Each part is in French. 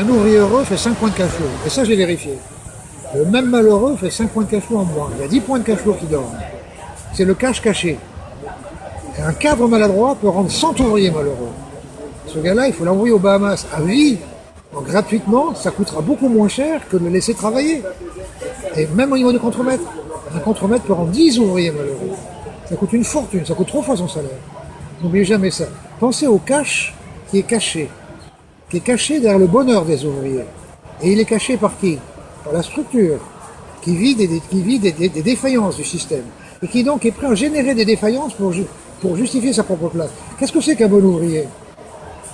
Un ouvrier heureux fait 5 points de cash. Et ça, j'ai vérifié. Le même malheureux fait 5 points de cash en moins. Il y a 10 points de cash qui dorment. C'est le cash caché. Un cadre maladroit peut rendre 100 ouvriers malheureux. Ce gars-là, il faut l'envoyer aux Bahamas à vie. Donc, gratuitement, ça coûtera beaucoup moins cher que de le laisser travailler. Et même au niveau du contremaître, un contremaître peut rendre 10 ouvriers malheureux. Ça coûte une fortune, ça coûte trois fois son salaire. N'oubliez jamais ça. Pensez au cash qui est caché, qui est caché derrière le bonheur des ouvriers. Et il est caché par qui? Par la structure, qui vit, des, qui vit des, des- défaillances du système. Et qui donc est prêt à générer des défaillances pour, pour justifier sa propre place. Qu'est-ce que c'est qu'un bon ouvrier?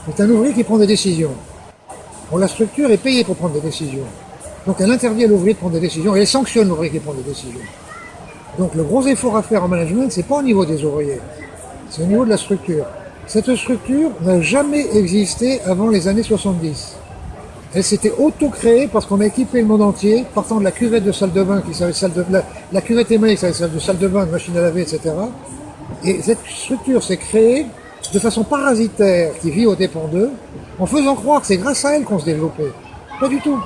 C'est un ouvrier qui prend des décisions. La structure est payée pour prendre des décisions. Donc elle interdit à l'ouvrier de prendre des décisions et elle sanctionne l'ouvrier qui prend des décisions. Donc le gros effort à faire en management, c'est pas au niveau des ouvriers, c'est au niveau de la structure. Cette structure n'a jamais existé avant les années 70. Elle s'était auto-créée parce qu'on a équipé le monde entier, partant de la cuvette de salle de bain qui servait de salle de la, la cuvette émaillée qui servait de salle de bain, de machine à laver, etc. Et cette structure s'est créée de façon parasitaire qui vit aux dépens d'eux, en faisant croire que c'est grâce à elle qu'on se développait. Pas du tout.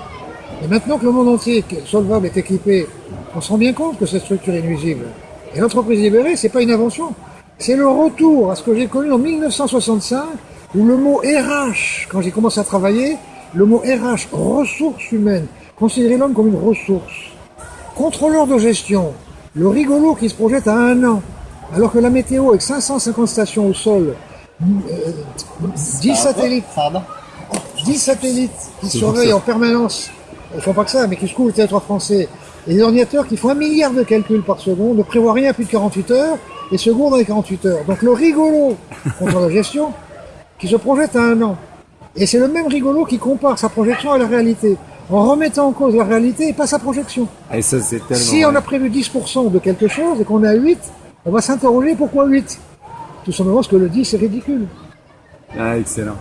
Et maintenant que le monde entier solvable est équipé, on se rend bien compte que cette structure est nuisible. Et l'entreprise libérée, c'est pas une invention. C'est le retour à ce que j'ai connu en 1965, où le mot RH, quand j'ai commencé à travailler, le mot RH, ressources humaines, considérait l'homme comme une ressource. Contrôleur de gestion, le rigolo qui se projette à un an, alors que la météo avec 550 stations au sol, euh, 10 satellites, Pardon 10 satellites qui surveillent en permanence, ils font pas que ça, mais qui secouent le territoire français, et des ordinateurs qui font un milliard de calculs par seconde, ne prévoient rien à plus de 48 heures, et se gourdent dans les 48 heures. Donc le rigolo contre la gestion, qui se projette à un an. Et c'est le même rigolo qui compare sa projection à la réalité, en remettant en cause la réalité et pas sa projection. Et ça, c'est tellement. Si on a prévu 10% de quelque chose et qu'on est à 8, on va s'interroger pourquoi 8 Tout simplement parce que le 10 est ridicule. Ah, excellent.